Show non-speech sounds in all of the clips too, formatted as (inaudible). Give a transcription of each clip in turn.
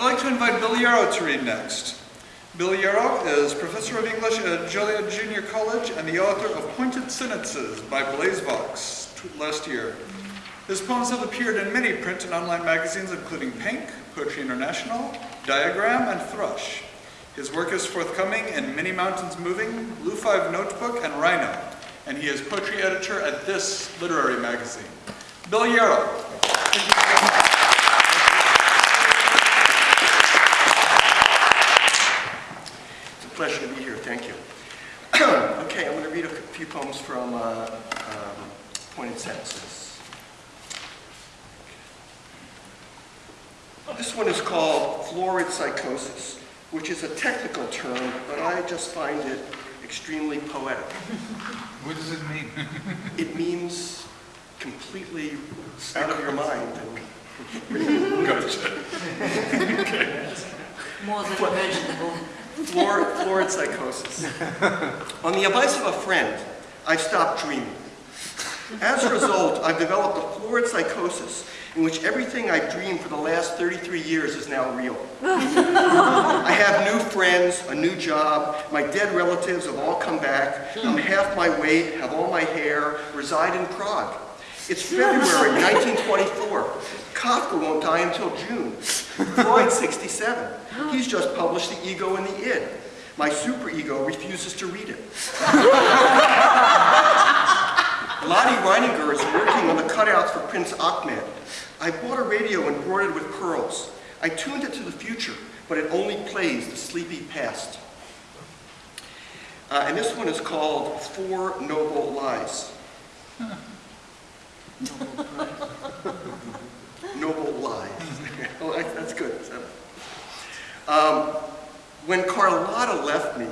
I'd like to invite Bill Yarrow to read next. Bill Yarrow is Professor of English at Joliet Junior College and the author of Pointed Sentences by BlazeVox last year. His poems have appeared in many print and online magazines including PANK, Poetry International, Diagram, and Thrush. His work is forthcoming in Many Mountains Moving, Blue Five Notebook, and Rhino, and he is poetry editor at this literary magazine. Bill Yarrow. It's a pleasure to be here, thank you. (clears throat) okay, I'm going to read a few poems from uh, um, Pointed Sentences. This one is called florid psychosis, which is a technical term, but I just find it extremely poetic. What does it mean? It means completely out of your mind. Gotcha. (laughs) More than imaginable. Florid, florid psychosis. (laughs) On the advice of a friend, I've stopped dreaming. As a result, I've developed a florid psychosis in which everything I've dreamed for the last 33 years is now real. (laughs) I have new friends, a new job, my dead relatives have all come back, I'm half my weight, have all my hair, reside in Prague. It's February (laughs) 1924. Kafka won't die until June. Freud 67. He's just published The Ego and the Id. My superego refuses to read it. (laughs) Lottie Reiniger is working on the cutouts for Prince Ahmed. I bought a radio embroidered with pearls. I tuned it to the future, but it only plays the sleepy past. Uh, and this one is called Four Noble Lies. (laughs) Noble Lies. (laughs) oh, that- that's good. Um, when Carlotta left me,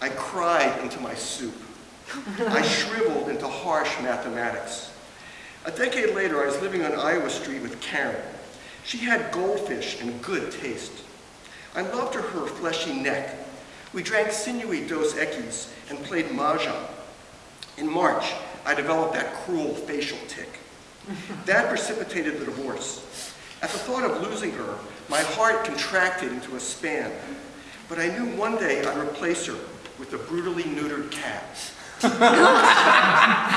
I cried into my soup. I shriveled into harsh mathematics. A decade later, I was living on Iowa Street with Karen. She had goldfish and good taste. I loved her, her fleshy neck. We drank sinewy Dos Equis and played mahjong. In March, I developed that cruel facial tic. That precipitated the divorce. At the thought of losing her, my heart contracted into a span. But I knew one day I'd replace her with a brutally neutered cat. (laughs)